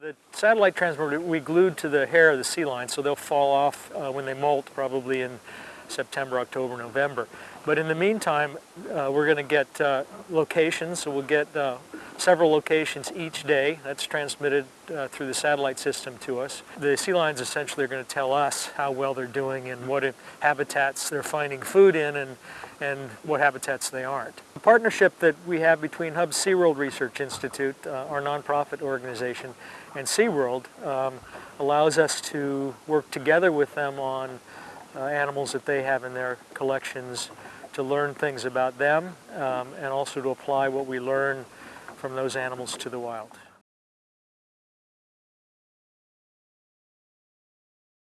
The satellite transmitter we glued to the hair of the sea lion, so they'll fall off uh, when they molt, probably in September, October, November. But in the meantime, uh, we're going to get uh, locations, so we'll get uh, several locations each day. That's transmitted uh, through the satellite system to us. The sea lions essentially are going to tell us how well they're doing and what habitats they're finding food in and, and what habitats they aren't. The partnership that we have between Hubbs SeaWorld Research Institute, uh, our nonprofit organization, and SeaWorld um, allows us to work together with them on uh, animals that they have in their collections to learn things about them um, and also to apply what we learn from those animals to the wild.